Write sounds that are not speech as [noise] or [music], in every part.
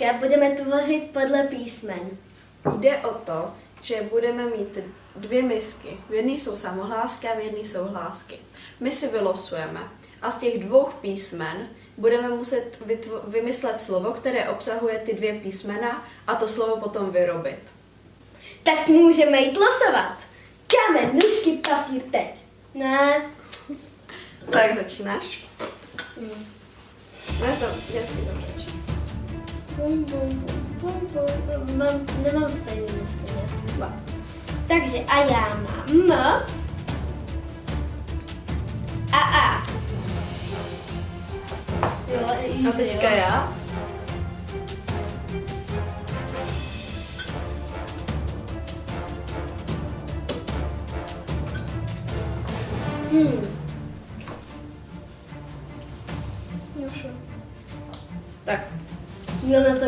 Dneska budeme tvořit podle písmen. Jde o to, že budeme mít dvě misky. V jedné jsou samohlásky a v jedné jsou hlásky. My si vylosujeme a z těch dvou písmen budeme muset vymyslet slovo, které obsahuje ty dvě písmena a to slovo potom vyrobit. Tak můžeme jít losovat. Kámen, nůžky, papír teď. Ne. Tak začínáš? Hmm. Ne, to, já to. Bum, bum, bum, bum, bum. Mám, nemám stejný ne? Ne. Takže a já mám M a A. Jo, easy, A teďka jo. já? Hmm.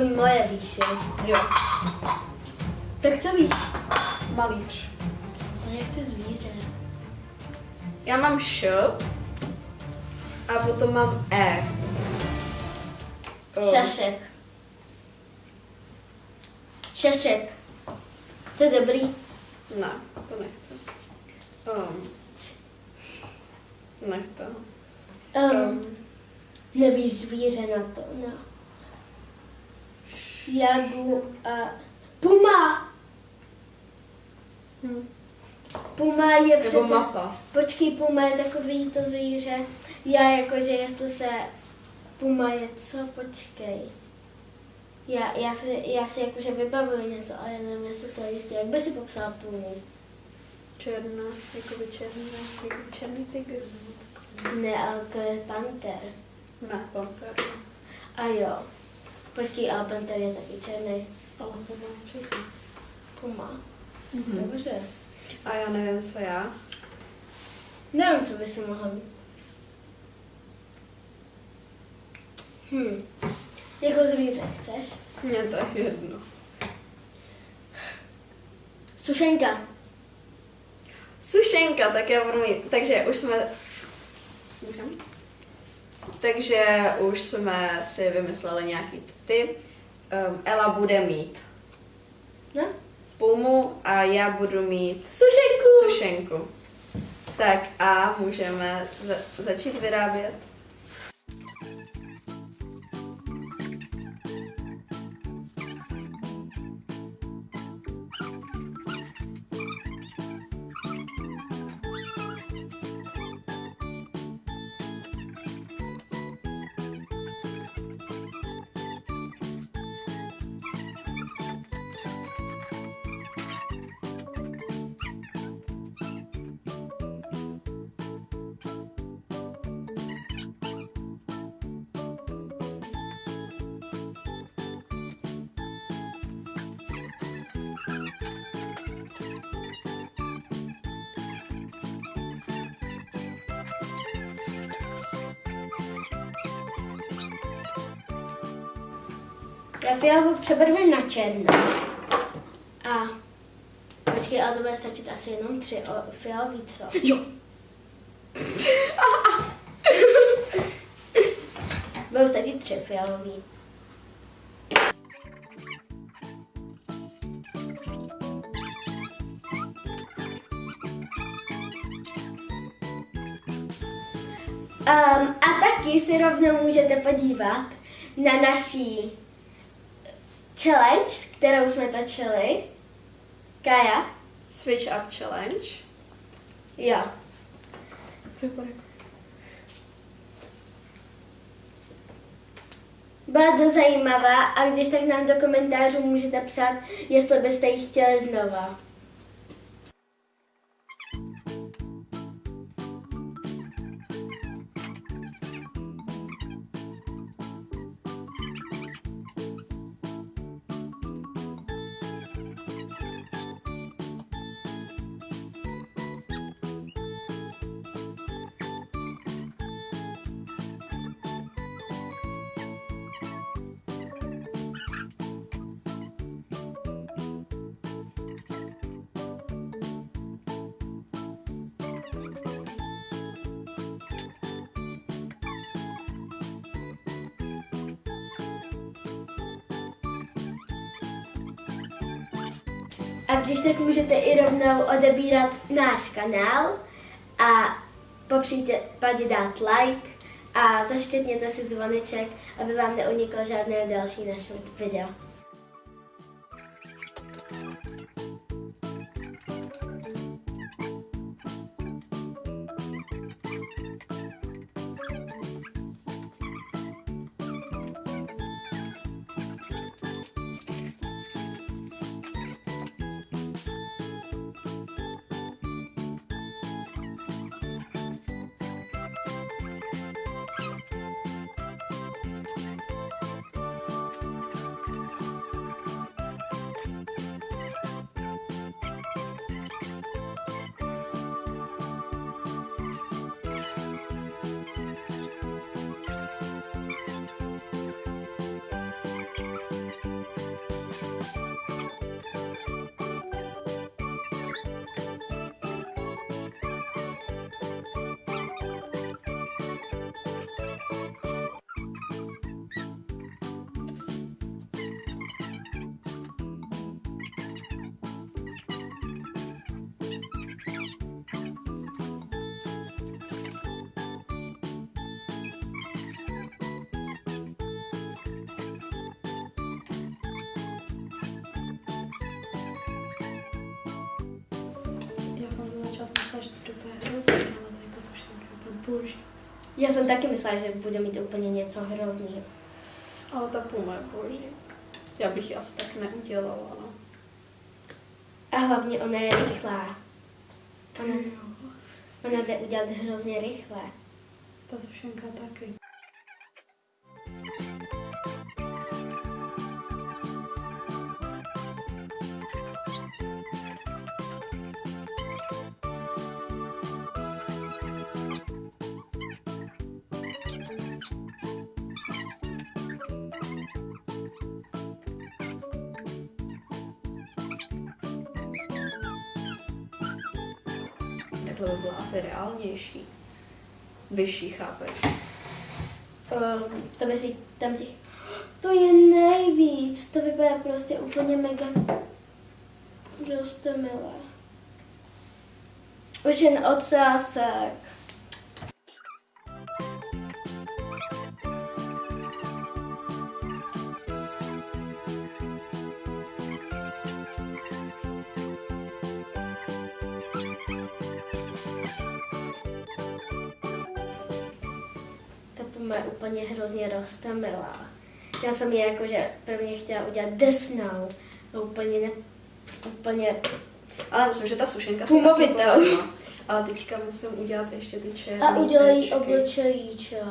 To moje víš, jo. Tak co víš? Malíř. No, jak chci zvíře. Já mám š a potom mám e. Šašek. Šašek. To je dobrý. Ne, to nechci. Um, nech to. Um, Um, nevíš zvíře na to, no. Jagu a... Puma! hm. Puma je Nebo přece... mapa. Počkej, puma je takový to zvíře. Já jakože jestli se... Puma je co? Počkej. Já, já, si, já si jakože vybavuju něco, ale nevím, jestli to je jistě. Jak by si popsal pumu? Černá, jakoby černá, jako černý tygr. Ne, ale to je panter. Ne, panter. A jo. Počkej, ale panter je taky černý. Ale to má černý. Puma. Mhm. Dobře. A já nevím, co já. Nevím, co by si mohl mít. Hm. Jako zvíře chceš? Mně to je jedno. Sušenka. Sušenka, tak já budu mít, takže už jsme... Můžem? Takže už jsme si vymysleli nějaký ty. Um, Ela bude mít No? pumu a já budu mít Sušenku! sušenku. Tak a můžeme za- začít vyrábět. Já fialovou přebarvím na černou. A počkej, ale to bude stačit asi jenom tři o, fialový, co? Jo. [laughs] Budou stačit tři fialový. Um, a taky si rovnou můžete podívat na naší challenge, kterou jsme točili. Kaja? Switch up challenge. Jo. Super. Byla to zajímavá a když tak nám do komentářů můžete psát, jestli byste ji chtěli znova. A když tak můžete i rovnou odebírat náš kanál a po případě dát like a zaškrtněte si zvoneček, aby vám neuniklo žádné další naše video. Boží. Já jsem taky myslela, že bude mít úplně něco hrozného. Ale ta puma je boží. Já bych ji asi tak neudělala, no. A hlavně ona je rychlá. Ona, ona jde udělat hrozně rychle. Ta sušenka taky. Takhle by byla asi reálnější. Vyšší, chápeš? Um, to by si tam těch... To je nejvíc. To vypadá prostě úplně mega milé. Už jen ocásek. Je úplně hrozně roztomilá. Já jsem je jakože prvně chtěla udělat drsnou. No úplně ne, úplně Ale myslím, že ta sušenka se taky povedla. Ale teďka musím udělat ještě ty černé A tečky. obličejíček.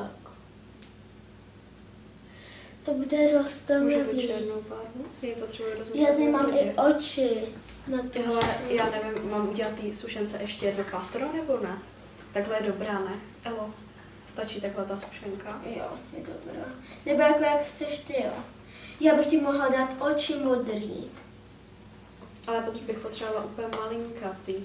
To bude Můžu tu roztomilý. černou barvu? Já potřebuji rozmít. Já tady mám i oči na to. Hele, já nevím, mám udělat ty sušence ještě jedno patro nebo ne? Takhle je dobrá, ne? Elo, stačí takhle ta sušenka? Jo, je dobrá. Nebo jako jak chceš ty, jo. Já bych ti mohla dát oči modrý. Ale potom bych potřebovala úplně malinkatý.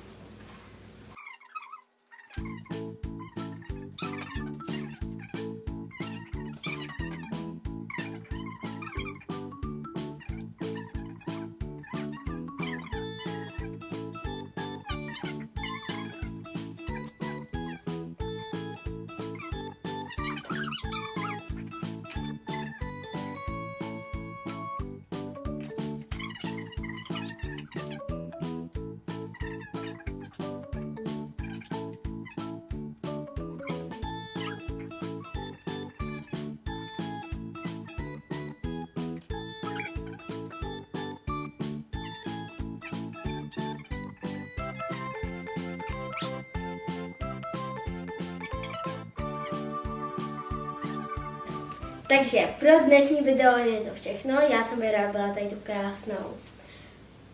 Takže pro dnešní video je to všechno. Já jsem vyrobila tady tu krásnou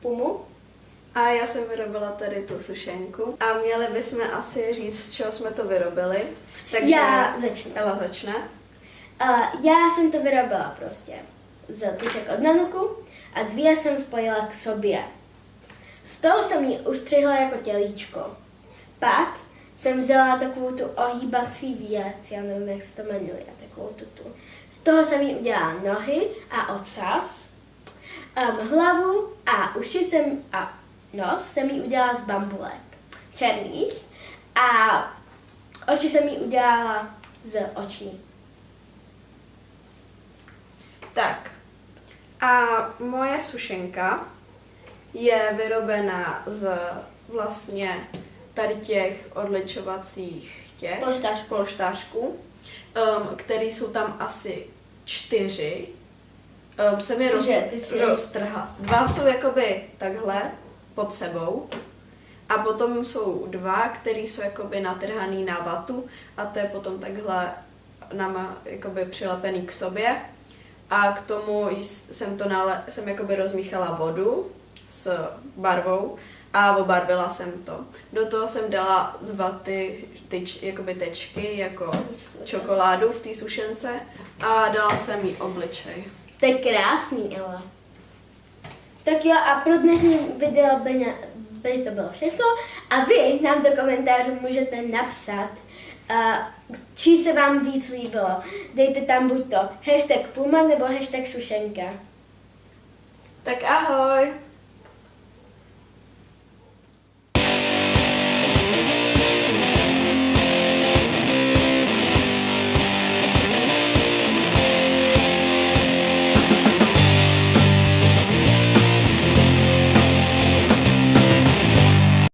pumu. A já jsem vyrobila tady tu sušenku. A měli bychom asi říct, z čeho jsme to vyrobili. Takže Já začnu. Ela začne. A já jsem to vyrobila prostě z tyček od Nanuku a dvě jsem spojila k sobě. Z toho jsem ji ustřihla jako tělíčko. Pak jsem vzala takovou tu ohýbací věc, já nevím, jak se to jmenuje, takovou tu, tu. Z toho jsem jí udělala nohy a ocas, um, hlavu a uši jsem a nos jsem jí udělala z bambulek černých a oči jsem jí udělala z oční. Tak. A moje sušenka je vyrobená z vlastně tady těch odličovacích těch Polštářků. polštářků, um, který jsou tam asi čtyři. Um, jsem je roz, roztrhla. Dva jsou jakoby takhle pod sebou a potom jsou dva, které jsou jakoby natrhaný na vatu a to je potom takhle nama jakoby přilepený k sobě a k tomu js- jsem to nale, jsem jakoby rozmíchala vodu s barvou a obarvila jsem to. Do toho jsem dala z vaty tyč, jakoby tečky jako čokoládu v té sušence a dala jsem jí obličej. To je krásný, ale. Tak jo, a pro dnešní video by, na, by to bylo všechno. A vy nám do komentářů můžete napsat, uh, či se vám víc líbilo. Dejte tam buď to hashtag Puma nebo hashtag Sušenka. Tak ahoj!